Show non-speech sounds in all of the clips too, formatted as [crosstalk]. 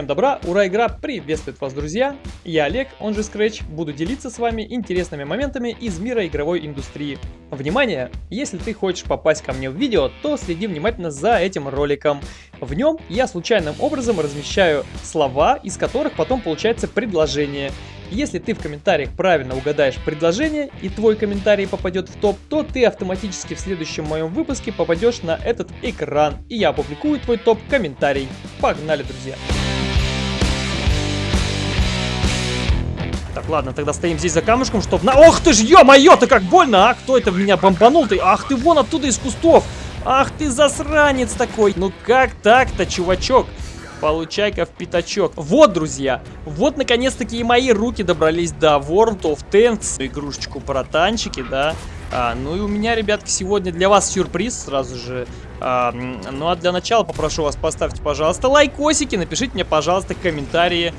Всем добра, ура, игра приветствует вас, друзья! Я Олег, он же Scratch, буду делиться с вами интересными моментами из мира игровой индустрии. Внимание! Если ты хочешь попасть ко мне в видео, то следи внимательно за этим роликом. В нем я случайным образом размещаю слова, из которых потом получается предложение. Если ты в комментариях правильно угадаешь предложение и твой комментарий попадет в топ, то ты автоматически в следующем моем выпуске попадешь на этот экран и я опубликую твой топ-комментарий. Погнали, друзья! Так, ладно, тогда стоим здесь за камушком, чтобы на... Ох ты ж, ё-моё, ты как больно, а? Кто это в меня бомбанул ты? Ах ты вон оттуда из кустов! Ах ты засранец такой! Ну как так-то, чувачок? Получай-ка в пятачок. Вот, друзья, вот наконец-таки и мои руки добрались до World of Tanks. Игрушечку про танчики, да. А, ну и у меня, ребятки, сегодня для вас сюрприз сразу же. А, ну а для начала попрошу вас поставьте, пожалуйста, лайкосики, напишите мне, пожалуйста, комментарии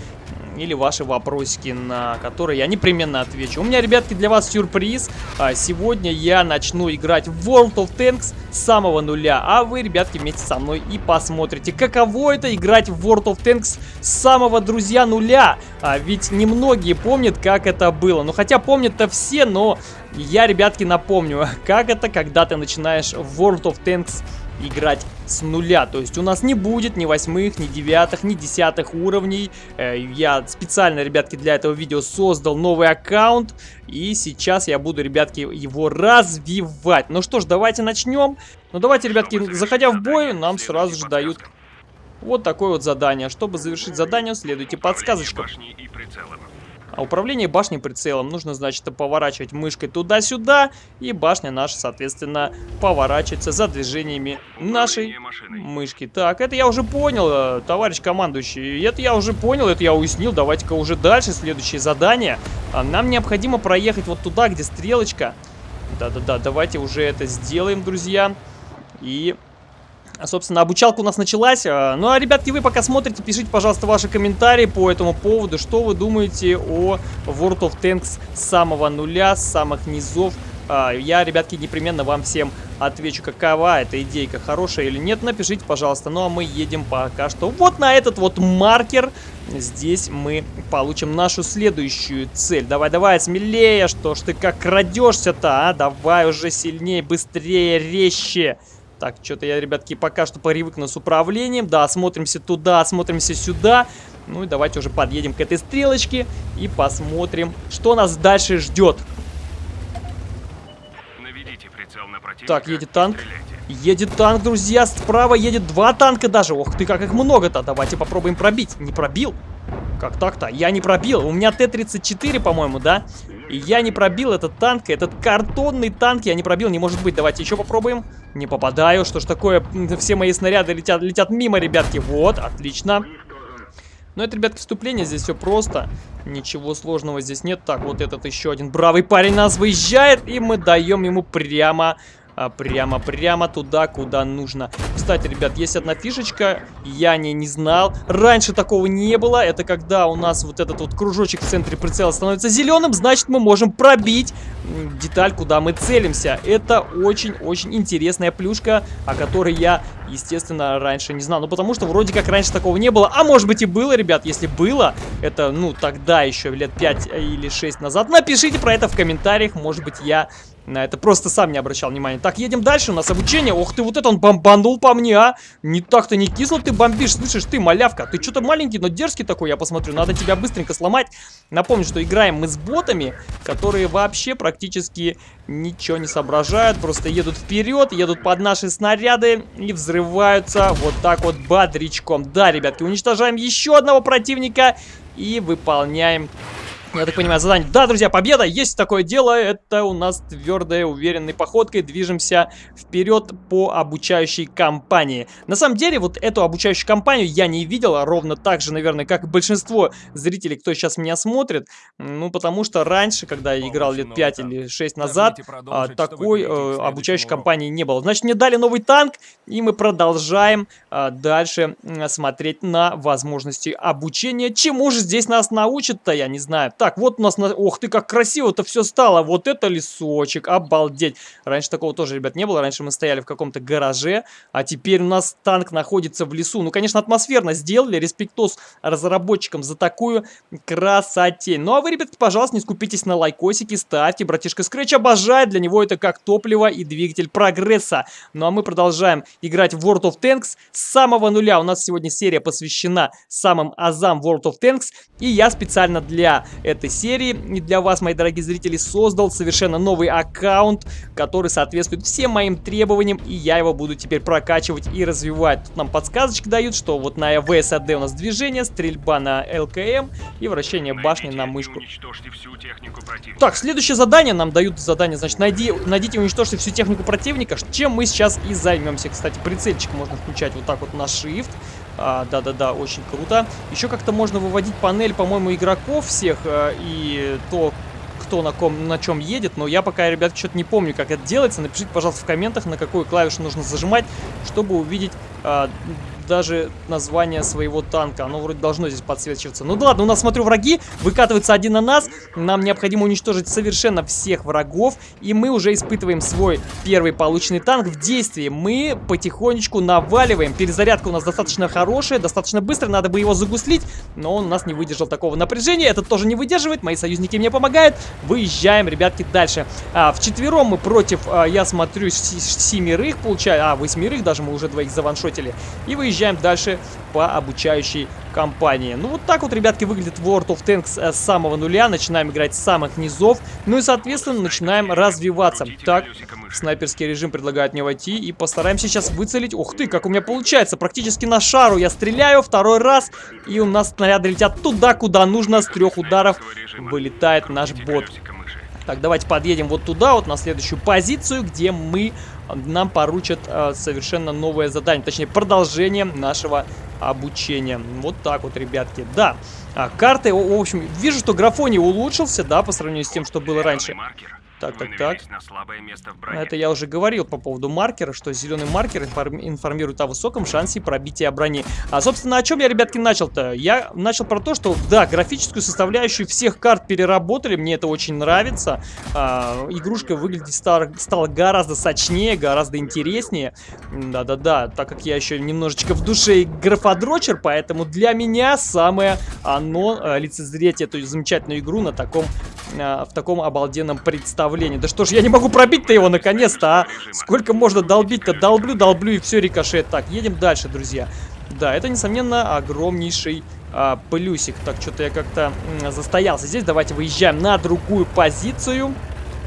или ваши вопросики, на которые я непременно отвечу. У меня, ребятки, для вас сюрприз. А, сегодня я начну играть в World of Tanks с самого нуля, а вы, ребятки, вместе со мной и посмотрите, каково это играть в World of Tanks с самого, друзья, нуля. А, ведь немногие помнят, как это было. Ну, хотя помнят-то все, но я, ребятки, напомню, [laughs] как это, когда ты начинаешь в World of Tanks играть с нуля. То есть у нас не будет ни восьмых, ни девятых, ни десятых уровней. Э, я специально, ребятки, для этого видео создал новый аккаунт. И сейчас я буду, ребятки, его развивать. Ну что ж, давайте начнем. Ну давайте, ребятки, заходя в бой, нам сразу же дают вот такое вот задание. Чтобы завершить задание, следуйте подсказочкам. А управление башней прицелом нужно, значит, поворачивать мышкой туда-сюда, и башня наша, соответственно, поворачивается за движениями нашей мышки. Так, это я уже понял, э, товарищ командующий, это я уже понял, это я уяснил, давайте-ка уже дальше, следующее задание. А, нам необходимо проехать вот туда, где стрелочка. Да-да-да, давайте уже это сделаем, друзья. И Собственно, обучалка у нас началась. А, ну а, ребятки, вы пока смотрите, пишите, пожалуйста, ваши комментарии по этому поводу. Что вы думаете о World of Tanks с самого нуля, с самых низов. А, я, ребятки, непременно вам всем отвечу, какова эта идейка, хорошая или нет. Напишите, пожалуйста. Ну а мы едем пока что вот на этот вот маркер. Здесь мы получим нашу следующую цель. Давай, давай, смелее, что ж ты как крадешься-то, а? Давай уже сильнее, быстрее, резче. Так, что-то я, ребятки, пока что привыкну с управлением. Да, смотримся туда, смотримся сюда. Ну и давайте уже подъедем к этой стрелочке и посмотрим, что нас дальше ждет. Так, едет танк. Едет танк, друзья. Справа едет два танка даже. Ох ты, как их много-то. Давайте попробуем пробить. Не пробил? Как так-то? Я не пробил. У меня Т-34, по-моему, да? Я не пробил этот танк, этот картонный танк я не пробил, не может быть. Давайте еще попробуем. Не попадаю, что ж такое, все мои снаряды летят, летят мимо, ребятки. Вот, отлично. Ну, это, ребятки, вступление, здесь все просто. Ничего сложного здесь нет. Так, вот этот еще один бравый парень нас выезжает, и мы даем ему прямо прямо-прямо туда, куда нужно. Кстати, ребят, есть одна фишечка, я не, не знал. Раньше такого не было. Это когда у нас вот этот вот кружочек в центре прицела становится зеленым, значит мы можем пробить деталь, куда мы целимся. Это очень-очень интересная плюшка, о которой я, естественно, раньше не знал. Ну, потому что вроде как раньше такого не было. А может быть и было, ребят, если было, это, ну, тогда еще лет 5 или 6 назад. Напишите про это в комментариях, может быть я на это просто сам не обращал внимания. Так, едем дальше, у нас обучение. Ох ты, вот это он бомбанул по мне, а! Не так-то не кисло ты бомбишь, слышишь ты, малявка. Ты что-то маленький, но дерзкий такой, я посмотрю. Надо тебя быстренько сломать. Напомню, что играем мы с ботами, которые вообще практически ничего не соображают. Просто едут вперед, едут под наши снаряды и взрываются вот так вот бодрячком. Да, ребятки, уничтожаем еще одного противника и выполняем я так понимаю, задание. Да, друзья, победа! Есть такое дело. Это у нас твердая, уверенной походкой движемся вперед по обучающей кампании. На самом деле, вот эту обучающую кампанию я не видел, а ровно так же, наверное, как и большинство зрителей, кто сейчас меня смотрит. Ну, потому что раньше, когда я играл лет 5 или 6 назад, а, такой э, обучающей кампании не было. Значит, мне дали новый танк, и мы продолжаем а, дальше смотреть на возможности обучения. Чему же здесь нас научат-то, я не знаю. Так, вот у нас... На... Ох ты, как красиво-то все стало. Вот это лесочек, обалдеть. Раньше такого тоже, ребят, не было. Раньше мы стояли в каком-то гараже, а теперь у нас танк находится в лесу. Ну, конечно, атмосферно сделали. Респектос разработчикам за такую красотень. Ну, а вы, ребятки, пожалуйста, не скупитесь на лайкосики, ставьте. Братишка Scratch обожает. Для него это как топливо и двигатель прогресса. Ну, а мы продолжаем играть в World of Tanks с самого нуля. У нас сегодня серия посвящена самым азам World of Tanks. И я специально для этой серии и для вас, мои дорогие зрители, создал совершенно новый аккаунт, который соответствует всем моим требованиям. И я его буду теперь прокачивать и развивать. Тут нам подсказочки дают, что вот на ВСАД у нас движение, стрельба на ЛКМ и вращение башни на мышку. Так, следующее задание нам дают задание, значит, найди, найдите и уничтожьте всю технику противника, чем мы сейчас и займемся. Кстати, прицельчик можно включать вот так вот на shift. А, да-да-да, очень круто. Еще как-то можно выводить панель, по-моему, игроков всех а, и то, кто на, ком, на чем едет, но я пока, ребят, что-то не помню, как это делается. Напишите, пожалуйста, в комментах, на какую клавишу нужно зажимать, чтобы увидеть а, даже название своего танка. Оно вроде должно здесь подсвечиваться. Ну да ладно, у нас, смотрю, враги выкатываются один на нас. Нам необходимо уничтожить совершенно всех врагов. И мы уже испытываем свой первый полученный танк в действии. Мы потихонечку наваливаем. Перезарядка у нас достаточно хорошая, достаточно быстро. Надо бы его загуслить, но он у нас не выдержал такого напряжения. Этот тоже не выдерживает. Мои союзники мне помогают. Выезжаем, ребятки, дальше. А, вчетвером мы против, а, я смотрю, семерых получаю. А, восьмерых даже мы уже двоих заваншотили. И выезжаем Езжаем дальше по обучающей кампании. Ну, вот так вот, ребятки, выглядит World of Tanks э, с самого нуля. Начинаем играть с самых низов. Ну и, соответственно, начинаем развиваться. Так, снайперский режим предлагает мне войти. И постараемся сейчас выцелить. Ух ты, как у меня получается. Практически на шару я стреляю второй раз. И у нас снаряды летят туда, куда нужно. С трех ударов вылетает наш бот. Так, давайте подъедем вот туда, вот на следующую позицию, где мы нам поручат э, совершенно новое задание, точнее продолжение нашего обучения. Вот так вот, ребятки. Да, а, карты, в общем, вижу, что графоний улучшился, да, по сравнению с тем, что было раньше. Так, так, так. Это я уже говорил по поводу маркера, что зеленый маркер информирует о высоком шансе пробития брони. А, собственно, о чем я, ребятки, начал-то? Я начал про то, что, да, графическую составляющую всех карт переработали, мне это очень нравится. А, игрушка выглядит стала, стала гораздо сочнее, гораздо интереснее. Да-да-да, так как я еще немножечко в душе графодрочер, поэтому для меня самое оно а, лицезреть эту замечательную игру на таком, а, в таком обалденном представлении. Да что ж, я не могу пробить-то его наконец-то, а? Сколько можно долбить-то? Долблю, долблю и все, рикошет. Так, едем дальше, друзья. Да, это, несомненно, огромнейший а, плюсик. Так, что-то я как-то застоялся здесь. Давайте выезжаем на другую позицию.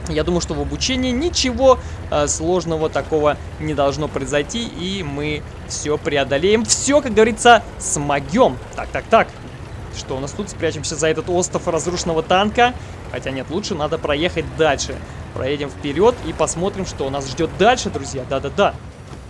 Я думаю, что в обучении ничего э, сложного такого не должно произойти, и мы все преодолеем. Все, как говорится, смогем. Так, так, так. Что у нас тут? Спрячемся за этот остров разрушенного танка. Хотя нет, лучше надо проехать дальше. Проедем вперед и посмотрим, что у нас ждет дальше, друзья. Да-да-да.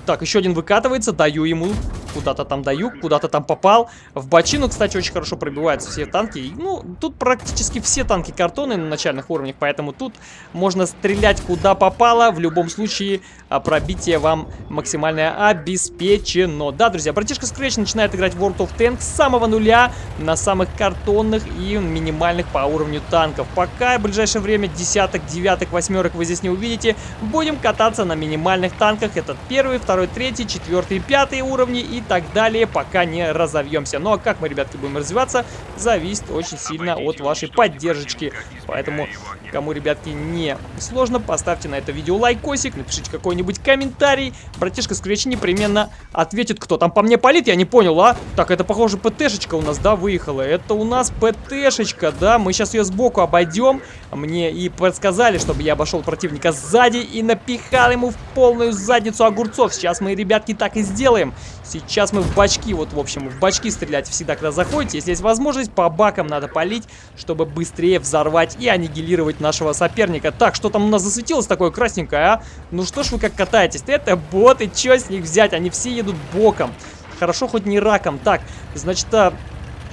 Так, еще один выкатывается, даю ему Куда-то там даю, куда-то там попал. В бочину, кстати, очень хорошо пробиваются все танки. Ну, тут практически все танки картоны на начальных уровнях, поэтому тут можно стрелять куда попало. В любом случае, а, пробитие вам максимальное обеспечено. Да, друзья, братишка Scratch начинает играть в World of Tanks с самого нуля на самых картонных и минимальных по уровню танков. Пока в ближайшее время десяток, девяток, восьмерок вы здесь не увидите. Будем кататься на минимальных танках. Это первый, второй, третий, четвертый, пятый уровни и так далее, пока не разовьемся. Ну а как мы, ребятки, будем развиваться, зависит очень сильно от вашей поддержки. Поэтому, кому, ребятки, не сложно, поставьте на это видео лайкосик, напишите какой-нибудь комментарий. Братишка Скретч непременно ответит, кто там по мне палит, я не понял, а? Так, это, похоже, ПТшечка у нас, да, выехала. Это у нас ПТшечка, да, мы сейчас ее сбоку обойдем. Мне и подсказали, чтобы я обошел противника сзади и напихал ему в полную задницу огурцов. Сейчас мы, ребятки, так и сделаем. Сейчас мы в бачки, вот, в общем, в бачки стрелять всегда, когда заходите. Если есть возможность, по бакам надо полить, чтобы быстрее взорвать и аннигилировать нашего соперника. Так, что там у нас засветилось такое красненькое, а? Ну что ж вы как катаетесь? Это боты, что с них взять? Они все едут боком. Хорошо, хоть не раком. Так, значит, а,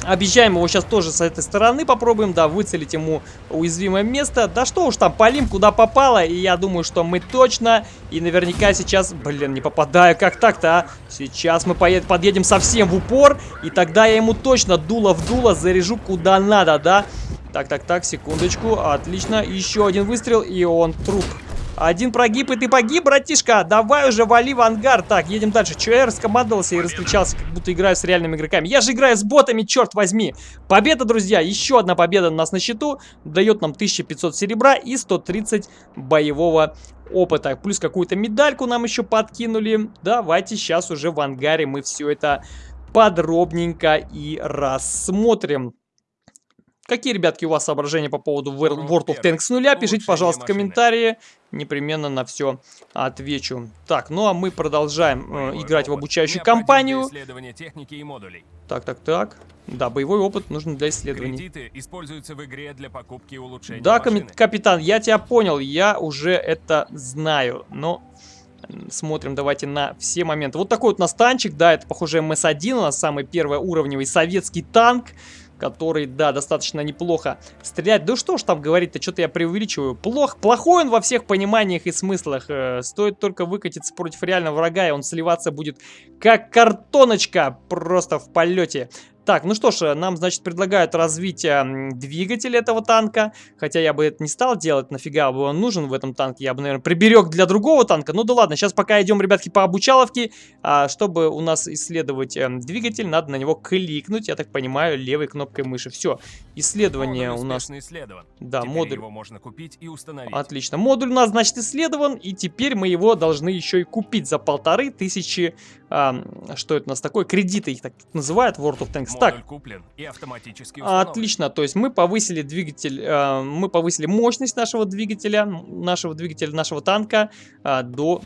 Объезжаем его сейчас тоже с этой стороны, попробуем, да, выцелить ему уязвимое место. Да что уж там, полим куда попало, и я думаю, что мы точно и наверняка сейчас... Блин, не попадаю, как так-то, а? Сейчас мы поед... подъедем совсем в упор, и тогда я ему точно дуло в дуло заряжу куда надо, да? Так, так, так, секундочку. Отлично. Еще один выстрел, и он труп. Один прогиб, и ты погиб, братишка. Давай уже вали в ангар. Так, едем дальше. Че я раскомандовался и раскричался, как будто играю с реальными игроками. Я же играю с ботами, черт возьми. Победа, друзья. Еще одна победа у нас на счету. Дает нам 1500 серебра и 130 боевого опыта. Плюс какую-то медальку нам еще подкинули. Давайте сейчас уже в ангаре мы все это подробненько и рассмотрим. Какие, ребятки, у вас соображения по поводу World of Tanks нуля? Пишите, пожалуйста, комментарии. Непременно на все отвечу. Так, ну а мы продолжаем э, играть в обучающую кампанию. Так, так, так. Да, боевой опыт нужен для исследований. Кредиты используются в игре для покупки и улучшения Да, машины. капитан, я тебя понял. Я уже это знаю. Но смотрим давайте на все моменты. Вот такой вот настанчик, да, это похоже МС-1, у нас самый первый уровневый советский танк который, да, достаточно неплохо стреляет. Да что ж там говорить-то, что-то я преувеличиваю. Плох, плохой он во всех пониманиях и смыслах. Э, стоит только выкатиться против реального врага, и он сливаться будет как картоночка просто в полете. Так, ну что ж, нам, значит, предлагают развить э, двигатель этого танка. Хотя я бы это не стал делать, нафига бы он нужен в этом танке. Я бы, наверное, приберег для другого танка. Ну да ладно, сейчас пока идем, ребятки, по обучаловке. А, чтобы у нас исследовать э, двигатель, надо на него кликнуть, я так понимаю, левой кнопкой мыши. Все, исследование модуль у нас... исследован. Да, теперь модуль. его можно купить и установить. Отлично. Модуль у нас, значит, исследован, и теперь мы его должны еще и купить за полторы тысячи а, что это у нас такое, кредиты их так называют World of Tanks. так, куплен и автоматически отлично, то есть мы повысили двигатель, а, мы повысили мощность нашего двигателя, нашего двигателя, нашего танка а, до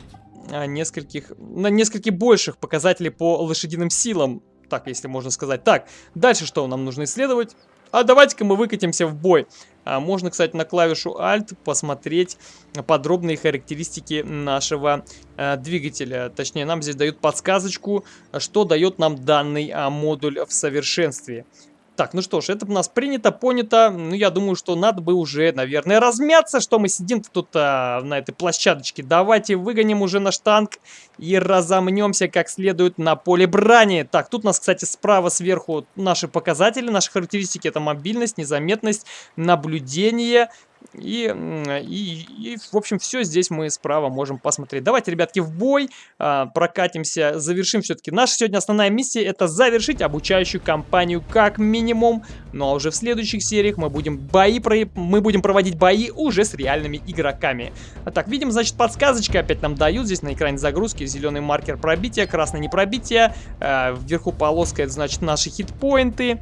а, нескольких, на нескольких больших показателей по лошадиным силам, так, если можно сказать. Так, дальше что нам нужно исследовать? А давайте-ка мы выкатимся в бой. А можно, кстати, на клавишу Alt посмотреть подробные характеристики нашего э, двигателя. Точнее, нам здесь дают подсказочку, что дает нам данный э, модуль в совершенстве. Так, ну что ж, это у нас принято, понято. Ну, я думаю, что надо бы уже, наверное, размяться, что мы сидим тут а, на этой площадочке. Давайте выгоним уже наш танк и разомнемся как следует на поле брани. Так, тут у нас, кстати, справа сверху наши показатели, наши характеристики. Это мобильность, незаметность, наблюдение, и, и, и, в общем, все здесь мы справа можем посмотреть. Давайте, ребятки, в бой, а, прокатимся, завершим все-таки. Наша сегодня основная миссия это завершить обучающую кампанию как минимум. Ну а уже в следующих сериях мы будем бои, про... мы будем проводить бои уже с реальными игроками. А так, видим, значит, подсказочка опять нам дают здесь на экране загрузки. Зеленый маркер пробития, красный не пробитие. А, вверху полоска, это значит наши хитпоинты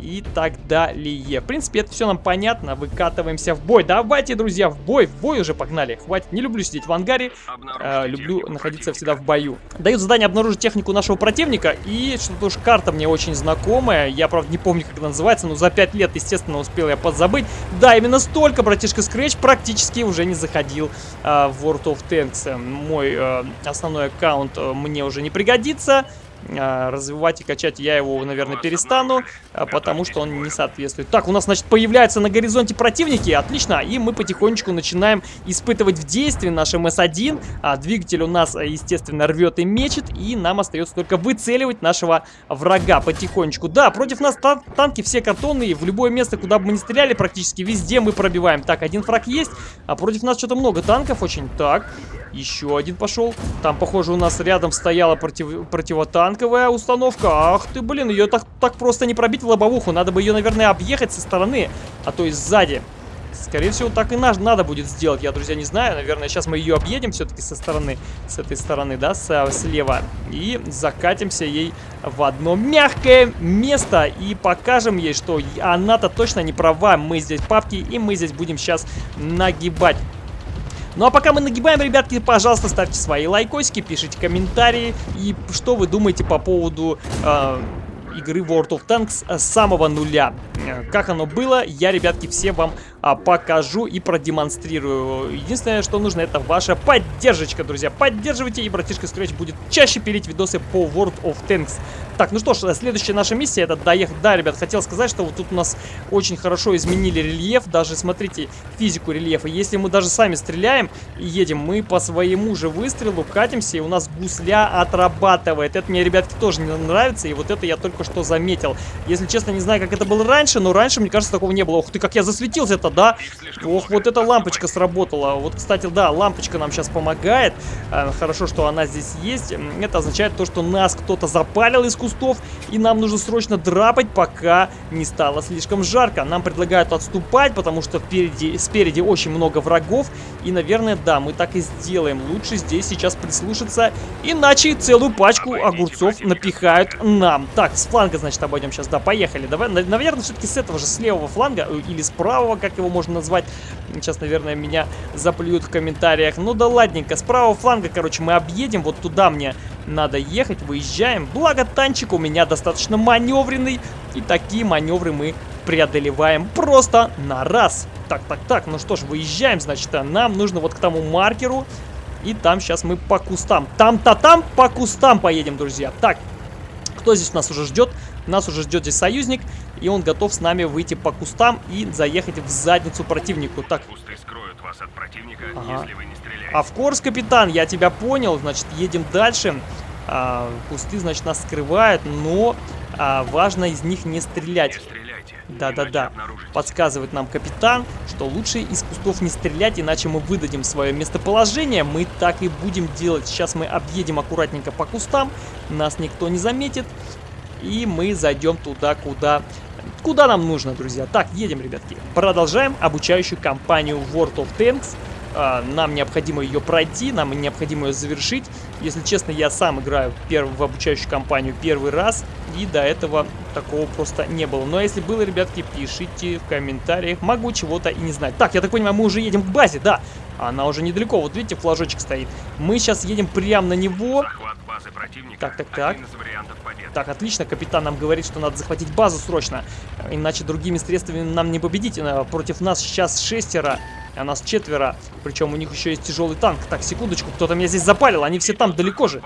и так далее. В принципе, это все нам понятно. Выкатываемся в бой. Давайте, друзья, в бой. В бой уже погнали. Хватит. Не люблю сидеть в ангаре. Э, люблю находиться всегда в бою. Дают задание обнаружить технику нашего противника. И что-то уж карта мне очень знакомая. Я, правда, не помню, как она называется. Но за 5 лет, естественно, успел я подзабыть. Да, именно столько, братишка Scratch практически уже не заходил э, в World of Tanks. Мой э, основной аккаунт э, мне уже не пригодится. А, развивать и качать я его, наверное, перестану, а, потому что он не соответствует. Так, у нас, значит, появляются на горизонте противники, отлично, и мы потихонечку начинаем испытывать в действии наш МС-1. А, двигатель у нас, естественно, рвет и мечет, и нам остается только выцеливать нашего врага потихонечку. Да, против нас тан танки все картонные, в любое место, куда бы мы ни стреляли, практически везде мы пробиваем. Так, один фраг есть, а против нас что-то много танков очень. Так, еще один пошел. Там, похоже, у нас рядом стояла против противотанк танковая установка. Ах ты, блин, ее так, так просто не пробить в лобовуху. Надо бы ее, наверное, объехать со стороны, а то и сзади. Скорее всего, так и наш надо будет сделать. Я, друзья, не знаю. Наверное, сейчас мы ее объедем все-таки со стороны, с этой стороны, да, с, слева. И закатимся ей в одно мягкое место. И покажем ей, что она-то точно не права. Мы здесь папки, и мы здесь будем сейчас нагибать. Ну а пока мы нагибаем, ребятки, пожалуйста, ставьте свои лайкосики, пишите комментарии. И что вы думаете по поводу... Э, игры World of Tanks с самого нуля. Э, как оно было, я, ребятки, все вам а, покажу и продемонстрирую. Единственное, что нужно, это ваша поддержка, друзья. Поддерживайте, и братишка Scratch будет чаще пилить видосы по World of Tanks. Так, ну что ж, следующая наша миссия это доехать. Да, ребят, хотел сказать, что вот тут у нас очень хорошо изменили рельеф. Даже, смотрите, физику рельефа. Если мы даже сами стреляем и едем, мы по своему же выстрелу катимся, и у нас гусля отрабатывает. Это мне, ребятки, тоже не нравится, и вот это я только что заметил. Если честно, не знаю, как это было раньше, но раньше, мне кажется, такого не было. Ух ты, как я засветился-то, да? Ох, вот эта лампочка сработала. Вот, кстати, да, лампочка нам сейчас помогает. Э, хорошо, что она здесь есть. Это означает то, что нас кто-то запалил из кустов, и нам нужно срочно драпать, пока не стало слишком жарко. Нам предлагают отступать, потому что впереди, спереди очень много врагов, и, наверное, да, мы так и сделаем. Лучше здесь сейчас прислушаться, иначе целую пачку огурцов напихают нам. Так, с фланга, значит, обойдем сейчас. Да, поехали. Давай, наверное, все-таки с этого же, с левого фланга, э, или с правого, как его можно назвать. Сейчас, наверное, меня заплюют в комментариях. Ну да ладненько, с правого фланга, короче, мы объедем. Вот туда мне надо ехать, выезжаем. Благо, танчик у меня достаточно маневренный. И такие маневры мы преодолеваем просто на раз. Так, так, так, ну что ж, выезжаем, значит, а нам нужно вот к тому маркеру. И там сейчас мы по кустам. Там-то там по кустам поедем, друзья. Так, кто здесь нас уже ждет? Нас уже ждет здесь союзник, и он готов с нами выйти по кустам и заехать в задницу противнику. Так. Кусты скроют вас от противника, ага. если вы не стреляете. Авкорс, капитан, я тебя понял. Значит, едем дальше. А, кусты, значит, нас скрывают, но а, важно из них не стрелять. Да-да-да. Подсказывает нам капитан, что лучше из кустов не стрелять, иначе мы выдадим свое местоположение. Мы так и будем делать. Сейчас мы объедем аккуратненько по кустам. Нас никто не заметит. И мы зайдем туда, куда... Куда нам нужно, друзья. Так, едем, ребятки. Продолжаем обучающую кампанию World of Tanks. А, нам необходимо ее пройти, нам необходимо ее завершить. Если честно, я сам играю в обучающую кампанию первый раз, и до этого такого просто не было. Но если было, ребятки, пишите в комментариях, могу чего-то и не знать. Так, я так понимаю, мы уже едем к базе, да. Она уже недалеко, вот видите, флажочек стоит. Мы сейчас едем прямо на него. Так, так, так. Так, отлично, капитан нам говорит, что надо захватить базу срочно. Иначе другими средствами нам не победить. Э, против нас сейчас шестеро а нас четверо. Причем у них еще есть тяжелый танк. Так, секундочку, кто-то меня здесь запалил. Они все там далеко же.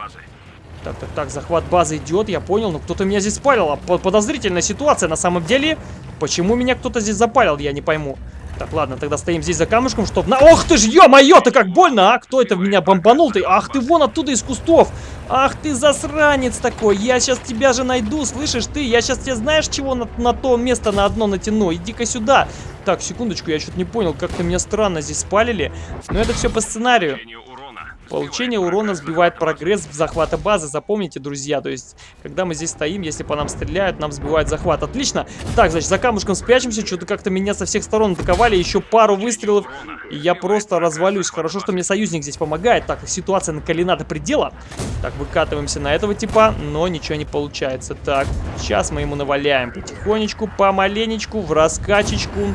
Так, так, так, захват базы идет, я понял. Но кто-то меня здесь спалил. Подозрительная ситуация на самом деле. Почему меня кто-то здесь запалил, я не пойму. Так, ладно, тогда стоим здесь за камушком, чтобы... На... Ох ты ж, ё-моё, ты как больно, а? Кто это в меня бомбанул? Ты? Ах ты вон оттуда из кустов. Ах ты засранец такой. Я сейчас тебя же найду, слышишь ты? Я сейчас тебе знаешь чего на, на то место на одно натяну? Иди-ка сюда. Так, секундочку, я что-то не понял, как-то меня странно здесь спалили. Но это все по сценарию. Получение урона сбивает прогресс в захвата базы. Запомните, друзья. То есть, когда мы здесь стоим, если по нам стреляют, нам сбивают захват. Отлично. Так, значит, за камушком спрячемся. Что-то как-то меня со всех сторон атаковали. Еще пару выстрелов, и я просто развалюсь. Хорошо, что мне союзник здесь помогает. Так, ситуация накалена до предела. Так, выкатываемся на этого типа, но ничего не получается. Так, сейчас мы ему наваляем потихонечку, помаленечку, в раскачечку.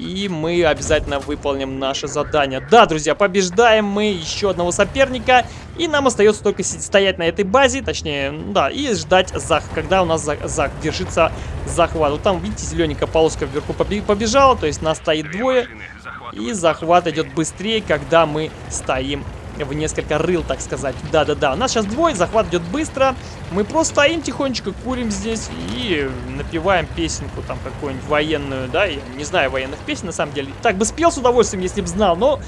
И мы обязательно выполним наше задание. Да, друзья, побеждаем мы еще одного соперника. И нам остается только стоять на этой базе, точнее, да, и ждать, зах когда у нас за завершится захват. Вот там, видите, зелененькая полоска вверху побежала, то есть нас стоит двое. И захват идет быстрее, когда мы стоим в несколько рыл, так сказать. Да-да-да, нас сейчас двое, захват идет быстро. Мы просто стоим тихонечко, курим здесь и напеваем песенку там какую-нибудь военную, да, я не знаю военных песен на самом деле. Так бы спел с удовольствием, если бы знал, но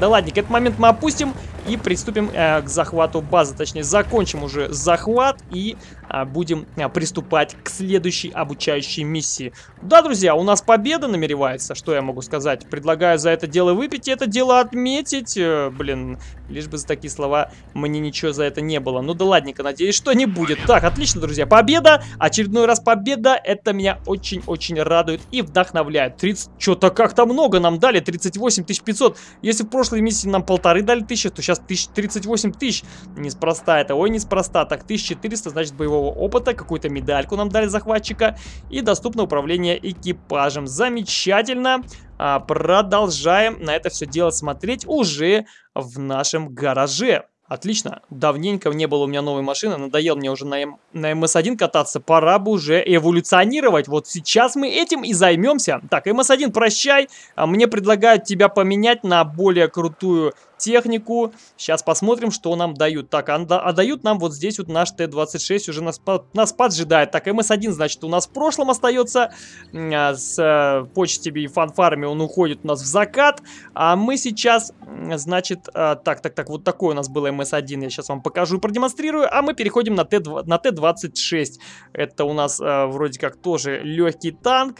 да ладненько, этот момент мы опустим и приступим э, к захвату базы. Точнее, закончим уже захват и будем э, приступать к следующей обучающей миссии. Да, друзья, у нас победа намеревается, что я могу сказать. Предлагаю за это дело выпить и это дело отметить. Э, блин, лишь бы за такие слова мне ничего за это не было. Ну да ладненько, надеюсь, что не будет. Так, отлично, друзья, победа. Очередной раз победа. Это меня очень-очень радует и вдохновляет. 30, что-то как-то много нам дали, 38 500. Если в прошлой миссии нам полторы дали тысячи, то сейчас тысяч, 38 тысяч. Неспроста это, ой, неспроста. Так, 1400, значит, боевого опыта, какую-то медальку нам дали захватчика. И доступно управление экипажем. Замечательно. А, продолжаем на это все дело смотреть уже в нашем гараже. Отлично. Давненько не было у меня новой машины. Надоел мне уже на, М, на МС-1 кататься. Пора бы уже эволюционировать. Вот сейчас мы этим и займемся. Так, МС-1, прощай. А Мне предлагают тебя поменять на более крутую технику. Сейчас посмотрим, что нам дают. Так, а, а дают нам вот здесь вот наш Т-26 уже нас, нас поджидает. Так, МС-1, значит, у нас в прошлом остается. А, С э, почтами и фанфарами он уходит у нас в закат. А мы сейчас, значит, а, так, так, так, вот такой у нас был МС-1. Я сейчас вам покажу и продемонстрирую. А мы переходим на Т-2 на Т-26. Это у нас э, вроде как тоже легкий танк,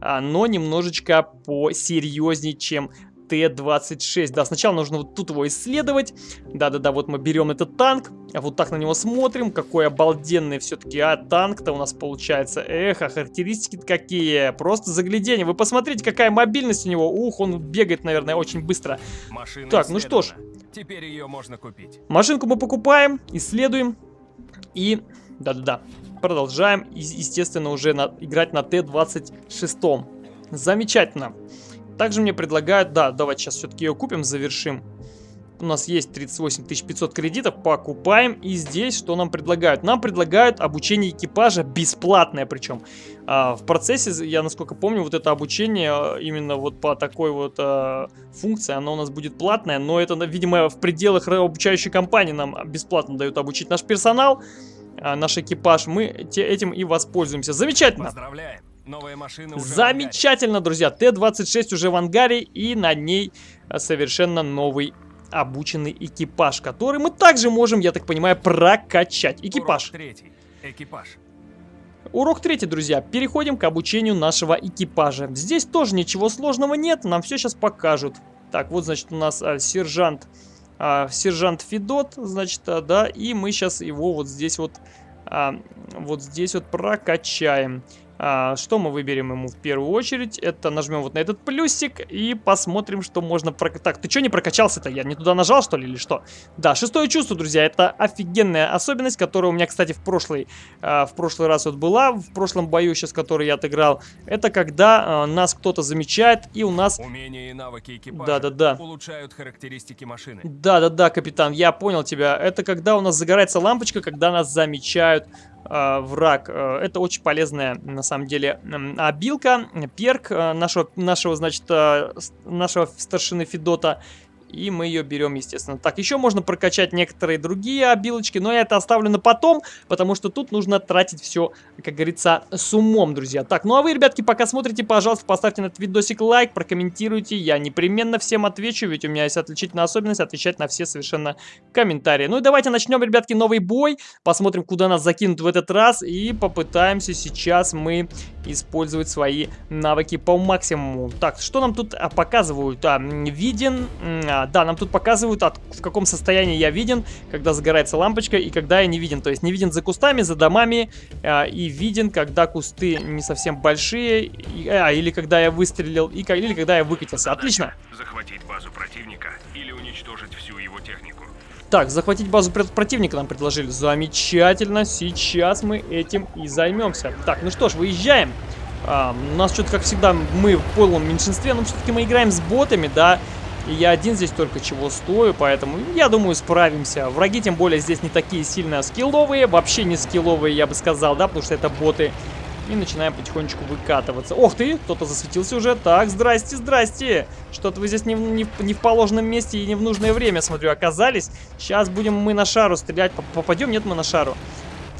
а, но немножечко посерьезнее, чем Т-26. Да, сначала нужно вот тут его исследовать. Да-да-да, вот мы берем этот танк, а вот так на него смотрим. Какой обалденный все-таки, а, танк-то у нас получается. Эх, а характеристики какие. Просто загляденье. Вы посмотрите, какая мобильность у него. Ух, он бегает, наверное, очень быстро. Машина Так, ну что ж. Теперь ее можно купить. Машинку мы покупаем, исследуем и, да-да-да, продолжаем, естественно, уже на- играть на Т-26. Замечательно. Также мне предлагают, да, давайте сейчас все-таки ее купим, завершим. У нас есть 38 500 кредитов, покупаем. И здесь что нам предлагают? Нам предлагают обучение экипажа, бесплатное причем. А, в процессе, я насколько помню, вот это обучение а, именно вот по такой вот а, функции, оно у нас будет платное, но это, видимо, в пределах обучающей компании нам бесплатно дают обучить наш персонал, а, наш экипаж. Мы те- этим и воспользуемся. Замечательно! Поздравляем. Новая машина уже Замечательно, друзья. Т-26 уже в ангаре и на ней а, совершенно новый обученный экипаж, который мы также можем, я так понимаю, прокачать. Экипаж. Урок третий. Экипаж. Урок третий, друзья. Переходим к обучению нашего экипажа. Здесь тоже ничего сложного нет, нам все сейчас покажут. Так, вот, значит, у нас а, сержант, а, сержант Федот, значит, а, да, и мы сейчас его вот здесь вот, а, вот здесь вот прокачаем. А, что мы выберем ему в первую очередь? Это нажмем вот на этот плюсик и посмотрим, что можно прокачать. Так, ты что не прокачался-то? Я не туда нажал, что ли, или что? Да, шестое чувство, друзья, это офигенная особенность, которая у меня, кстати, в прошлый, а, в прошлый раз вот была, в прошлом бою сейчас, который я отыграл. Это когда а, нас кто-то замечает и у нас... Умения и навыки экипажа Да-да-да. улучшают характеристики машины. Да-да-да, капитан, я понял тебя. Это когда у нас загорается лампочка, когда нас замечают враг. Э, Это очень полезная, на самом деле, обилка, перк э, нашего, нашего, значит, э, нашего старшины Федота. И мы ее берем, естественно. Так, еще можно прокачать некоторые другие обилочки, но я это оставлю на потом, потому что тут нужно тратить все, как говорится, с умом, друзья. Так, ну а вы, ребятки, пока смотрите, пожалуйста, поставьте на этот видосик лайк, прокомментируйте. Я непременно всем отвечу, ведь у меня есть отличительная особенность отвечать на все совершенно комментарии. Ну и давайте начнем, ребятки, новый бой. Посмотрим, куда нас закинут в этот раз. И попытаемся сейчас мы использовать свои навыки по максимуму. Так, что нам тут а, показывают? А, виден... м, а, да, нам тут показывают, от- в каком состоянии я виден, когда загорается лампочка и когда я не виден. То есть не виден за кустами, за домами а, и виден, когда кусты не совсем большие, и- а, или когда я выстрелил, и, или когда я выкатился. Отлично. Захватить базу противника или уничтожить всю его технику. Так, захватить базу пр- противника нам предложили. Замечательно, сейчас мы этим и займемся. Так, ну что ж, выезжаем. А, у нас что-то, как всегда, мы в полном меньшинстве, но все-таки мы играем с ботами, да. И я один здесь только чего стою, поэтому я думаю справимся. Враги, тем более, здесь не такие сильно скилловые, вообще не скилловые, я бы сказал, да, потому что это боты. И начинаем потихонечку выкатываться. Ох ты, кто-то засветился уже. Так, здрасте, здрасте. Что-то вы здесь не, не не в положенном месте и не в нужное время, смотрю, оказались. Сейчас будем мы на шару стрелять. Поп- Попадем? Нет, мы на шару.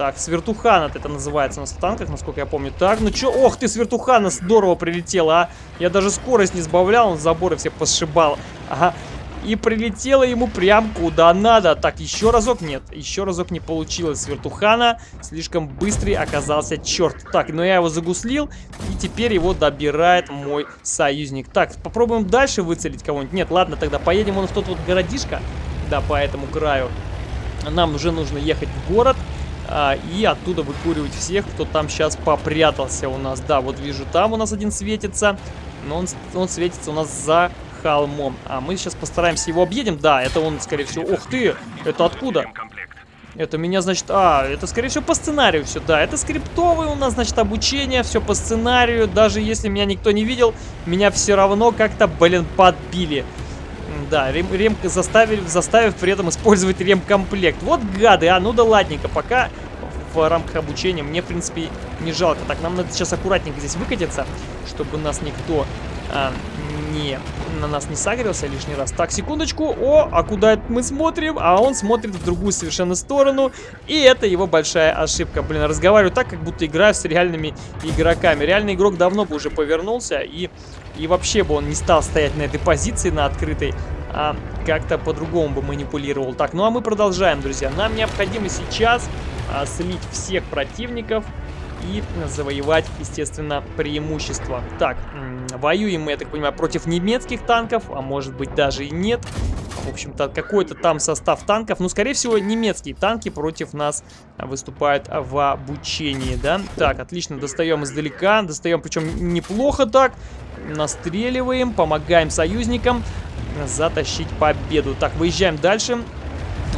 Так, свертухана это называется у нас в танках, насколько я помню. Так, ну чё, ох ты, свертухана здорово прилетела, а. Я даже скорость не сбавлял, он заборы все посшибал. Ага. И прилетело ему прям куда надо. Так, еще разок нет. Еще разок не получилось. Свертухана слишком быстрый оказался черт. Так, но я его загуслил. И теперь его добирает мой союзник. Так, попробуем дальше выцелить кого-нибудь. Нет, ладно, тогда поедем вон в тот вот городишко. Да, по этому краю. Нам уже нужно ехать в город. А, и оттуда выкуривать всех, кто там сейчас попрятался у нас. Да, вот вижу, там у нас один светится. Но он, он светится у нас за холмом. А мы сейчас постараемся его объедем. Да, это он, скорее всего. Ух ты! Это откуда? Это меня, значит... А, это, скорее всего, по сценарию все. Да, это скриптовое у нас, значит, обучение. Все по сценарию. Даже если меня никто не видел, меня все равно как-то, блин, подбили. Да, рем, рем заставили, заставив при этом использовать ремкомплект. Вот гады, а ну да ладненько, пока в рамках обучения мне, в принципе, не жалко. Так, нам надо сейчас аккуратненько здесь выкатиться, чтобы нас никто а, не, на нас не сагрился лишний раз. Так, секундочку. О, а куда это мы смотрим? А он смотрит в другую совершенно сторону. И это его большая ошибка. Блин, разговариваю так, как будто играю с реальными игроками. Реальный игрок давно бы уже повернулся и, и вообще бы он не стал стоять на этой позиции, на открытой, а как-то по-другому бы манипулировал. Так, ну а мы продолжаем, друзья. Нам необходимо сейчас а, слить всех противников и завоевать, естественно, преимущество. Так, воюем мы, я так понимаю, против немецких танков, а может быть даже и нет. В общем-то, какой-то там состав танков. Ну, скорее всего, немецкие танки против нас выступают в обучении, да? Так, отлично, достаем издалека. Достаем, причем неплохо так. Настреливаем, помогаем союзникам затащить победу. Так, выезжаем дальше.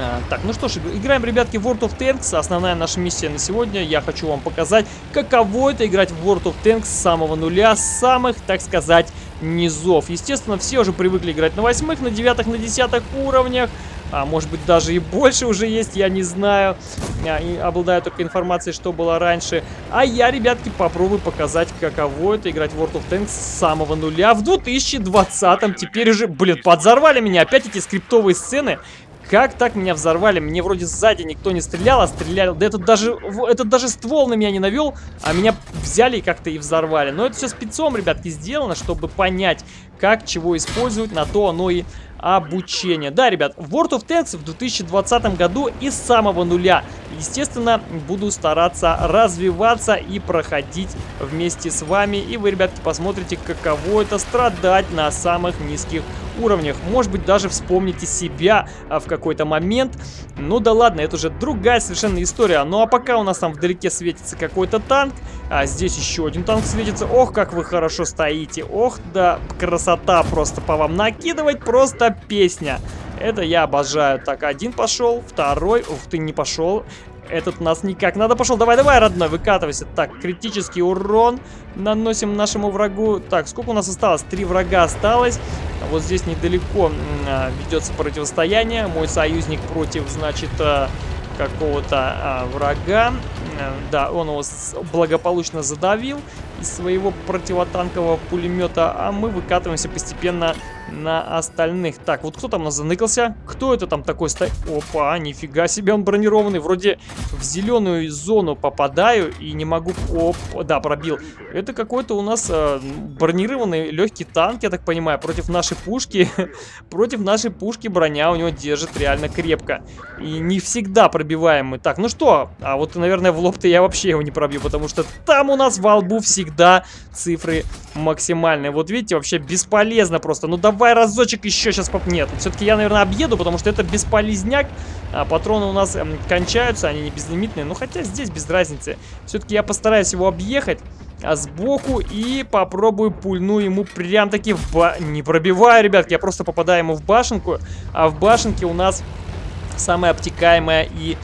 А, так, ну что ж, играем, ребятки, в World of Tanks. Основная наша миссия на сегодня. Я хочу вам показать, каково это играть в World of Tanks с самого нуля, с самых, так сказать, низов. Естественно, все уже привыкли играть на восьмых, на девятых, на десятых уровнях. А может быть даже и больше уже есть, я не знаю. Я обладаю только информацией, что было раньше. А я, ребятки, попробую показать, каково это играть в World of Tanks с самого нуля в 2020-м. Теперь уже, блин, подзорвали меня опять эти скриптовые сцены. Как так меня взорвали? Мне вроде сзади никто не стрелял, а стреляли... Да этот даже, этот даже ствол на меня не навел, а меня взяли и как-то и взорвали. Но это все спецом, ребятки, сделано, чтобы понять, как чего использовать, на то оно и обучение. Да, ребят, в World of Tanks в 2020 году из самого нуля. Естественно, буду стараться развиваться и проходить вместе с вами. И вы, ребятки, посмотрите, каково это страдать на самых низких уровнях. Может быть, даже вспомните себя а, в какой-то момент. Ну да ладно, это уже другая совершенно история. Ну а пока у нас там вдалеке светится какой-то танк, а здесь еще один танк светится. Ох, как вы хорошо стоите. Ох, да, красота просто по вам накидывать, просто песня. Это я обожаю. Так, один пошел, второй. Ух ты, не пошел. Этот нас никак. Надо пошел. Давай, давай, родной, выкатывайся. Так, критический урон наносим нашему врагу. Так, сколько у нас осталось? Три врага осталось. Вот здесь недалеко а, ведется противостояние. Мой союзник против, значит, а, какого-то а, врага. А, да, он его благополучно задавил из своего противотанкового пулемета, а мы выкатываемся постепенно на остальных. Так, вот кто там нас заныкался? Кто это там такой стоит? Опа, нифига себе, он бронированный. Вроде в зеленую зону попадаю и не могу... Оп, да, пробил. Это какой-то у нас э, бронированный легкий танк, я так понимаю, против нашей пушки. [laughs] против нашей пушки броня у него держит реально крепко. И не всегда пробиваем мы. Так, ну что? А вот, наверное, в лоб-то я вообще его не пробью, потому что там у нас во лбу всегда цифры максимальные. Вот видите, вообще бесполезно просто. Ну давай давай разочек еще сейчас поп... Нет, все-таки я, наверное, объеду, потому что это бесполезняк. А, патроны у нас эм, кончаются, они не безлимитные. Ну, хотя здесь без разницы. Все-таки я постараюсь его объехать а, сбоку и попробую пульну ему прям-таки в ба... Не пробиваю, ребятки, я просто попадаю ему в башенку. А в башенке у нас самая обтекаемая и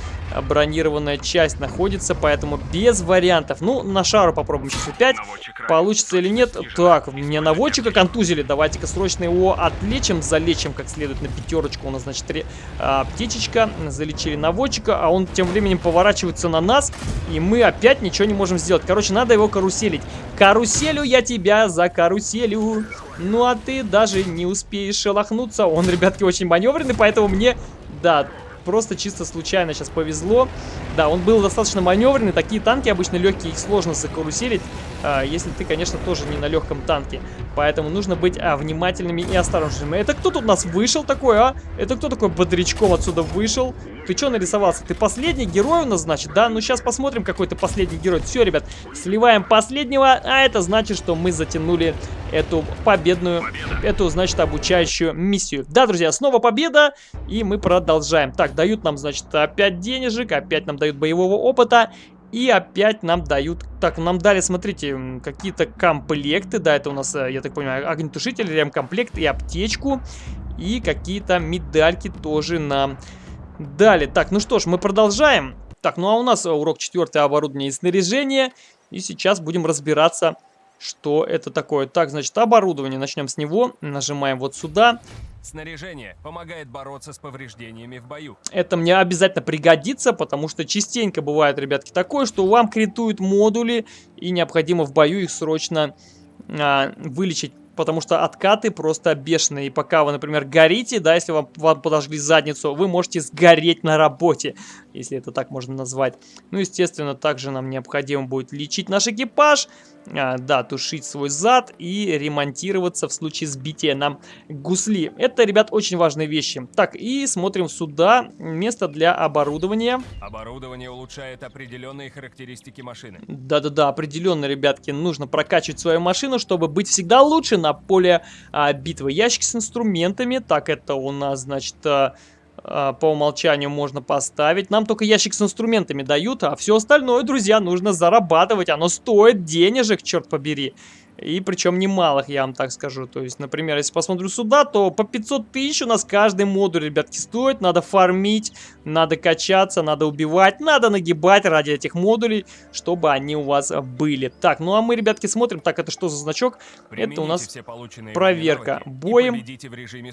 бронированная часть находится, поэтому без вариантов. Ну, на шару попробуем сейчас опять. Получится или нет? Так, мне наводчика контузили. Давайте-ка срочно его отлечим, залечим как следует на пятерочку. У нас, значит, три, а, птичечка. Залечили наводчика, а он тем временем поворачивается на нас, и мы опять ничего не можем сделать. Короче, надо его каруселить. Каруселю я тебя за каруселю. Ну, а ты даже не успеешь шелохнуться. Он, ребятки, очень маневренный, поэтому мне... Да, просто чисто случайно сейчас повезло. Да, он был достаточно маневренный. Такие танки обычно легкие, их сложно закаруселить, а, если ты, конечно, тоже не на легком танке. Поэтому нужно быть а, внимательными и осторожными. Это кто тут у нас вышел такой, а? Это кто такой бодрячком отсюда вышел? Ты что нарисовался? Ты последний герой у нас, значит, да? Ну, сейчас посмотрим, какой ты последний герой. Все, ребят, сливаем последнего, а это значит, что мы затянули эту победную, победа. эту, значит, обучающую миссию. Да, друзья, снова победа, и мы продолжаем. Так, дают нам, значит, опять денежек, опять нам дают боевого опыта. И опять нам дают... Так, нам дали, смотрите, какие-то комплекты. Да, это у нас, э, я так понимаю, огнетушитель, ремкомплект и аптечку. И какие-то медальки тоже нам Далее, так, ну что ж, мы продолжаем. Так, ну а у нас урок 4 оборудование и снаряжение. И сейчас будем разбираться, что это такое. Так, значит, оборудование. Начнем с него. Нажимаем вот сюда. Снаряжение помогает бороться с повреждениями в бою. Это мне обязательно пригодится, потому что частенько бывает, ребятки, такое, что вам критуют модули, и необходимо в бою их срочно а, вылечить потому что откаты просто бешеные. И пока вы, например, горите, да, если вам, вам подожгли задницу, вы можете сгореть на работе, если это так можно назвать. Ну, естественно, также нам необходимо будет лечить наш экипаж, да, тушить свой зад и ремонтироваться в случае сбития нам гусли. Это, ребят, очень важные вещи. Так, и смотрим сюда. Место для оборудования. Оборудование улучшает определенные характеристики машины. Да-да-да, определенно, ребятки, нужно прокачивать свою машину, чтобы быть всегда лучше на поле а, битвы. Ящик с инструментами. Так, это у нас, значит... А, а, по умолчанию можно поставить. Нам только ящик с инструментами дают, а все остальное, друзья, нужно зарабатывать. Оно стоит денежек, черт побери. И причем немалых, я вам так скажу. То есть, например, если посмотрю сюда, то по 500 тысяч у нас каждый модуль, ребятки, стоит. Надо фармить, надо качаться, надо убивать, надо нагибать ради этих модулей, чтобы они у вас были. Так, ну а мы, ребятки, смотрим. Так, это что за значок? Примените это у нас проверка. Боем.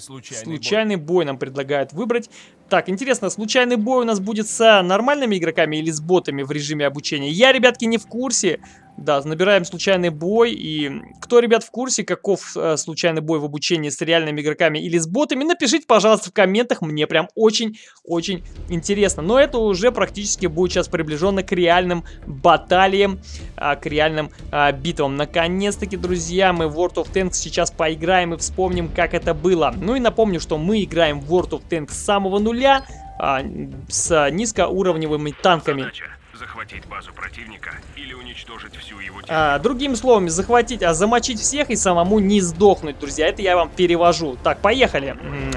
случайный, случайный бой. бой нам предлагают выбрать. Так, интересно, случайный бой у нас будет с нормальными игроками или с ботами в режиме обучения? Я, ребятки, не в курсе. Да, набираем случайный бой. И кто, ребят, в курсе, каков э, случайный бой в обучении с реальными игроками или с ботами, напишите, пожалуйста, в комментах. Мне прям очень-очень интересно. Но это уже практически будет сейчас приближенно к реальным баталиям, э, к реальным э, битвам. Наконец-таки, друзья, мы в World of Tanks сейчас поиграем и вспомним, как это было. Ну и напомню, что мы играем в World of Tanks с самого нуля, э, с низкоуровневыми танками. Задача захватить базу противника или уничтожить всю его. А, другими словами, захватить, а замочить всех и самому не сдохнуть, друзья. Это я вам перевожу. Так, поехали.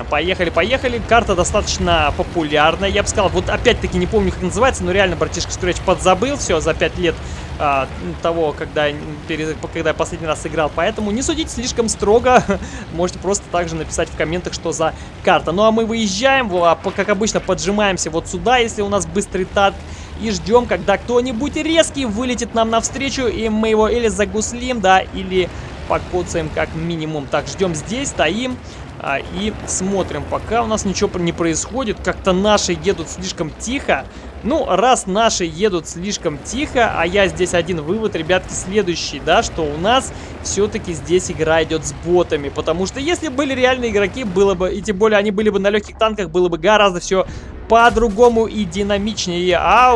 Поехали, поехали. Карта достаточно популярная, я бы сказал. Вот опять-таки не помню, как называется, но реально братишка Скретч подзабыл все за 5 лет а, того, когда, когда я последний раз играл. Поэтому не судите слишком строго. [laughs] Можете просто также написать в комментах, что за карта. Ну а мы выезжаем, как обычно, поджимаемся вот сюда, если у нас быстрый танк и ждем, когда кто-нибудь резкий вылетит нам навстречу, и мы его или загуслим, да, или покоцаем как минимум. Так, ждем здесь, стоим а, и смотрим. Пока у нас ничего не происходит, как-то наши едут слишком тихо. Ну, раз наши едут слишком тихо, а я здесь один вывод, ребятки, следующий, да, что у нас все-таки здесь игра идет с ботами, потому что если были реальные игроки, было бы, и тем более они были бы на легких танках, было бы гораздо все по-другому и динамичнее. А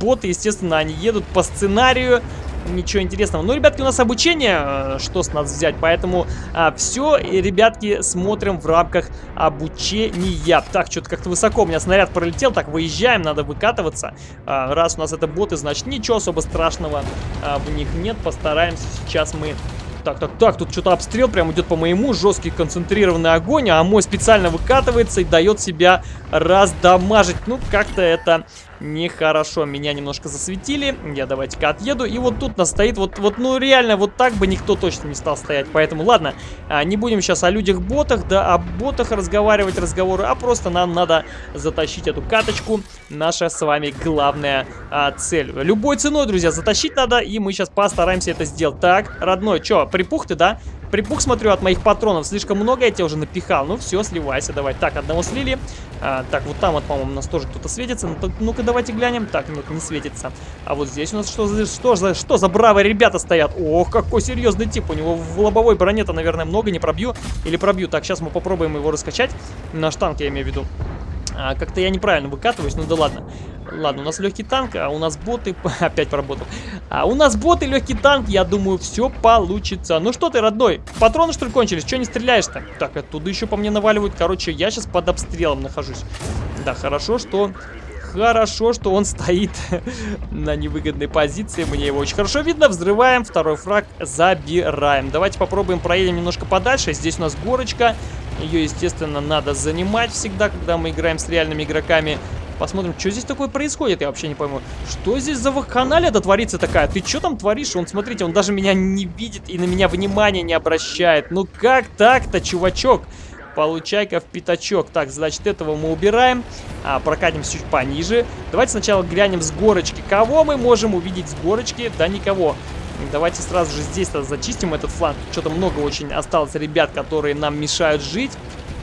боты, естественно, они едут по сценарию. Ничего интересного. Ну, ребятки, у нас обучение, э, что с нас взять, поэтому а, все, ребятки, смотрим в рамках обучения. Так, что-то как-то высоко у меня снаряд пролетел, так, выезжаем, надо выкатываться. А, раз у нас это боты, значит, ничего особо страшного а, в них нет, постараемся сейчас мы так, так, так, тут что-то обстрел прям идет по моему, жесткий концентрированный огонь, а мой специально выкатывается и дает себя раздамажить. Ну, как-то это нехорошо. Меня немножко засветили. Я давайте-ка отъеду. И вот тут нас стоит вот, вот, ну реально, вот так бы никто точно не стал стоять. Поэтому, ладно, а, не будем сейчас о людях-ботах, да, о ботах разговаривать разговоры, а просто нам надо затащить эту каточку. Наша с вами главная а, цель. Любой ценой, друзья, затащить надо, и мы сейчас постараемся это сделать. Так, родной, что, припух ты, да? Припух, смотрю, от моих патронов слишком много, я тебя уже напихал. Ну все, сливайся, давай. Так, одного слили. А, так, вот там вот, по-моему, у нас тоже кто-то светится. Ну-ка, давайте глянем. Так, нет, не светится. А вот здесь у нас что за, что за, что за бравые ребята стоят? Ох, какой серьезный тип. У него в лобовой броне-то, наверное, много. Не пробью. Или пробью. Так, сейчас мы попробуем его раскачать. Наш танк, я имею в виду. А, Как-то я неправильно выкатываюсь, ну да ладно. Ладно, у нас легкий танк, а у нас боты... [laughs] Опять поработал. А у нас боты, легкий танк, я думаю, все получится. Ну что ты, родной, патроны что ли кончились? Че не стреляешь-то? Так, оттуда еще по мне наваливают. Короче, я сейчас под обстрелом нахожусь. Да, хорошо, что... Хорошо, что он стоит [laughs] на невыгодной позиции. Мне его очень хорошо видно. Взрываем. Второй фраг забираем. Давайте попробуем проедем немножко подальше. Здесь у нас горочка. Ее, естественно, надо занимать всегда, когда мы играем с реальными игроками. Посмотрим, что здесь такое происходит, я вообще не пойму. Что здесь за вакханалия-то творится такая? Ты что там творишь? Он, смотрите, он даже меня не видит и на меня внимания не обращает. Ну как так-то, чувачок? Получай-ка в пятачок. Так, значит, этого мы убираем. А, прокатимся чуть пониже. Давайте сначала глянем с горочки. Кого мы можем увидеть с горочки? Да никого. Давайте сразу же здесь зачистим этот фланг. Что-то много очень осталось ребят, которые нам мешают жить.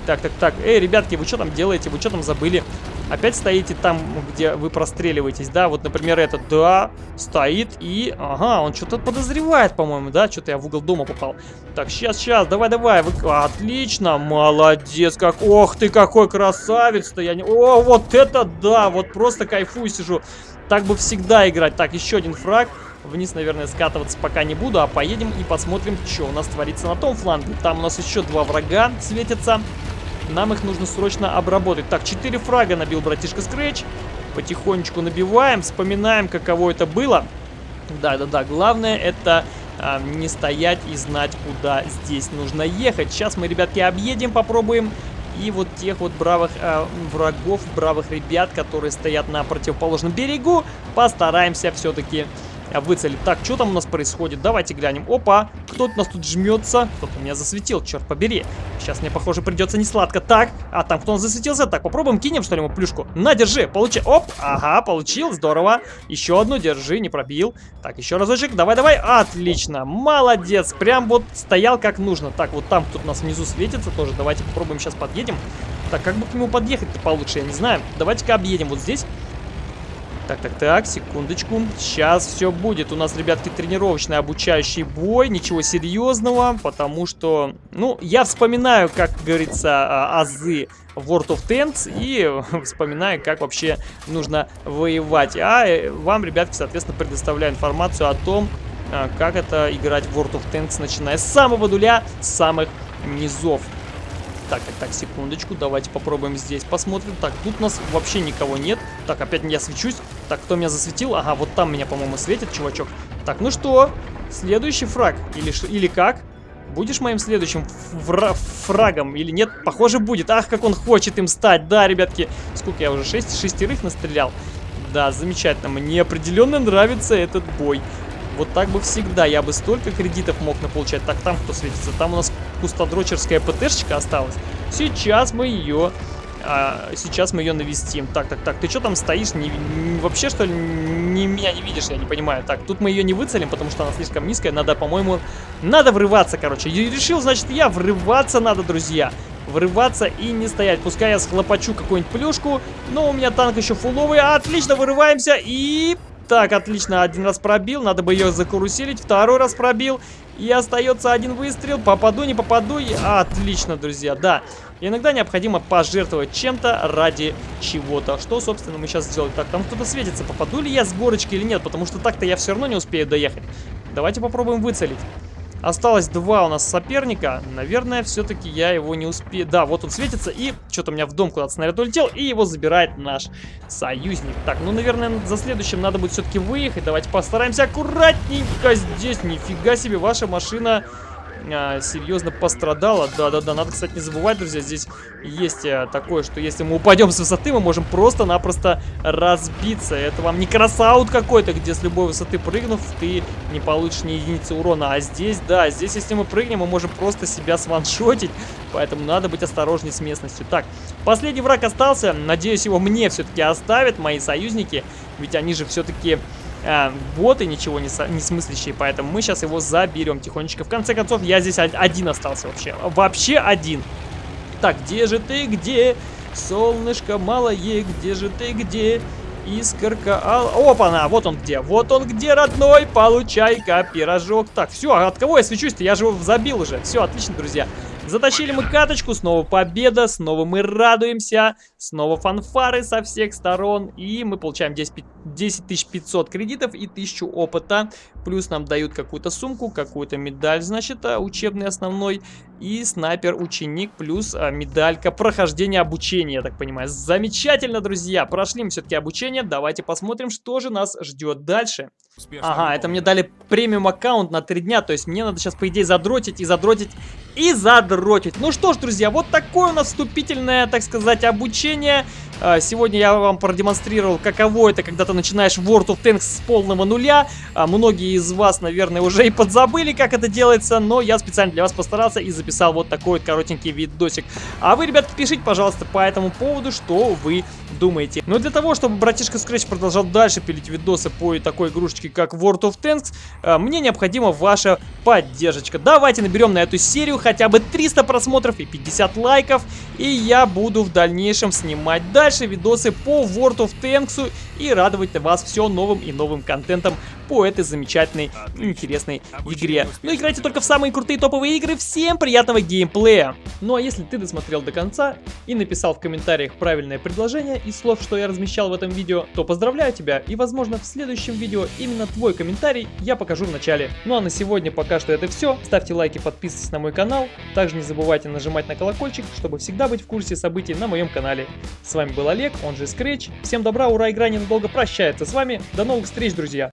Так, так, так. Эй, ребятки, вы что там делаете? Вы что там забыли? Опять стоите там, где вы простреливаетесь, да? Вот, например, этот, да, стоит и... Ага, он что-то подозревает, по-моему, да? Что-то я в угол дома попал. Так, сейчас, сейчас, давай, давай. Вы... Отлично, молодец, как... Ох ты, какой красавец-то! Я не... О, вот это да! Вот просто кайфую сижу. Так бы всегда играть. Так, еще один фраг. Вниз, наверное, скатываться пока не буду, а поедем и посмотрим, что у нас творится на том фланге. Там у нас еще два врага светятся. Нам их нужно срочно обработать. Так, 4 фрага набил братишка Scratch. Потихонечку набиваем, вспоминаем, каково это было. Да-да-да, главное это а, не стоять и знать, куда здесь нужно ехать. Сейчас мы, ребятки, объедем, попробуем. И вот тех вот бравых э, врагов, бравых ребят, которые стоят на противоположном берегу, постараемся все-таки выцелить. Так, что там у нас происходит? Давайте глянем. Опа, кто-то у нас тут жмется. Кто-то меня засветил, черт побери. Сейчас мне, похоже, придется не сладко. Так, а там кто у нас засветился? Так, попробуем кинем, что ли, ему плюшку. На, держи, получи. Оп, ага, получил, здорово. Еще одну, держи, не пробил. Так, еще разочек, давай, давай. Отлично, молодец. Прям вот стоял как нужно. Так, вот там кто-то нас внизу светится тоже. Давайте попробуем сейчас подъедем. Так, как бы к нему подъехать-то получше, я не знаю. Давайте-ка объедем вот здесь. Так, так, так, секундочку. Сейчас все будет. У нас, ребятки, тренировочный обучающий бой. Ничего серьезного, потому что... Ну, я вспоминаю, как говорится, а, азы World of Tanks и [laughs] вспоминаю, как вообще нужно воевать. А э, вам, ребятки, соответственно, предоставляю информацию о том, а, как это играть в World of Tanks, начиная с самого нуля, с самых низов. Так, так, так, секундочку, давайте попробуем здесь посмотрим. Так, тут нас вообще никого нет. Так, опять я свечусь. Так, кто меня засветил? Ага, вот там меня, по-моему, светит, чувачок. Так, ну что, следующий фраг. Или, или как? Будешь моим следующим фра фрагом или нет? Похоже, будет. Ах, как он хочет им стать. Да, ребятки, сколько я уже? Шесть шестерых настрелял. Да, замечательно. Мне определенно нравится этот бой. Вот так бы всегда. Я бы столько кредитов мог наполучать. Так, там кто светится? Там у нас пустодрочерская ПТшечка осталась. Сейчас мы ее... А, сейчас мы ее навестим. Так, так, так, ты что там стоишь? Не, не, вообще, что ли, не, меня не видишь? Я не понимаю. Так, тут мы ее не выцелим, потому что она слишком низкая. Надо, по-моему, надо врываться, короче. И решил, значит, я врываться надо, друзья. Врываться и не стоять. Пускай я схлопочу какую-нибудь плюшку. Но у меня танк еще фуловый. Отлично, вырываемся и так, отлично, один раз пробил, надо бы ее закаруселить, второй раз пробил, и остается один выстрел, попаду, не попаду, и... Отлично, друзья, да. Иногда необходимо пожертвовать чем-то ради чего-то, что, собственно, мы сейчас сделаем. Так, там кто-то светится, попаду ли я с горочки или нет, потому что так-то я все равно не успею доехать. Давайте попробуем выцелить. Осталось два у нас соперника. Наверное, все-таки я его не успею. Да, вот он светится, и что-то у меня в дом куда-то снаряд улетел, и его забирает наш союзник. Так, ну, наверное, за следующим надо будет все-таки выехать. Давайте постараемся аккуратненько здесь. Нифига себе, ваша машина а, серьезно пострадала. Да-да-да, надо, кстати, не забывать, друзья, здесь есть а, такое, что если мы упадем с высоты, мы можем просто-напросто разбиться. Это вам не кросаут какой-то, где с любой высоты прыгнув, ты не получишь ни единицы урона. А здесь, да, здесь, если мы прыгнем, мы можем просто себя сваншотить. Поэтому надо быть осторожней с местностью. Так, последний враг остался. Надеюсь, его мне все-таки оставят, мои союзники. Ведь они же все-таки э, боты ничего не, не смыслящие, поэтому мы сейчас его заберем тихонечко. В конце концов, я здесь один остался вообще. Вообще один. Так, где же ты, где? Солнышко малое, где же ты, где? Искорка, ал... Опа-на, вот он где, вот он где, родной, получай-ка пирожок. Так, все, от кого я свечусь-то? Я же его забил уже. Все, отлично, друзья. Затащили мы каточку, снова победа, снова мы радуемся, снова фанфары со всех сторон. И мы получаем 10, 10 500 кредитов и 1000 опыта. Плюс нам дают какую-то сумку, какую-то медаль, значит, а, учебный основной. И снайпер-ученик плюс а, медалька прохождения обучения, я так понимаю. Замечательно, друзья, прошли мы все-таки обучение. Давайте посмотрим, что же нас ждет дальше. Успешно ага, это мне дали премиум аккаунт на 3 дня, то есть мне надо сейчас, по идее, задротить и задротить и задротить. Ну что ж, друзья, вот такое у нас вступительное, так сказать, обучение. А, сегодня я вам продемонстрировал, каково это, когда ты начинаешь World of Tanks с полного нуля. А, многие из вас, наверное, уже и подзабыли, как это делается, но я специально для вас постарался и записал вот такой вот коротенький видосик. А вы, ребятки, пишите, пожалуйста, по этому поводу, что вы думаете. Но для того, чтобы братишка Scratch продолжал дальше пилить видосы по такой игрушечке, как World of Tanks, э, мне необходима ваша поддержка. Давайте наберем на эту серию хотя бы 300 просмотров и 50 лайков, и я буду в дальнейшем снимать дальше видосы по World of Tanks и радовать вас все новым и новым контентом по этой замечательной, интересной игре. Ну играйте только в самые крутые топовые игры. Всем приятного геймплея! Ну а если ты досмотрел до конца и написал в комментариях правильное предложение из слов, что я размещал в этом видео, то поздравляю тебя и возможно в следующем видео именно твой комментарий я покажу в начале. Ну а на сегодня пока что это все. Ставьте лайки, подписывайтесь на мой канал. Также не забывайте нажимать на колокольчик, чтобы всегда быть в курсе событий на моем канале. С вами был Олег, он же Scratch. Всем добра, ура, игра ненадолго прощается с вами. До новых встреч, друзья!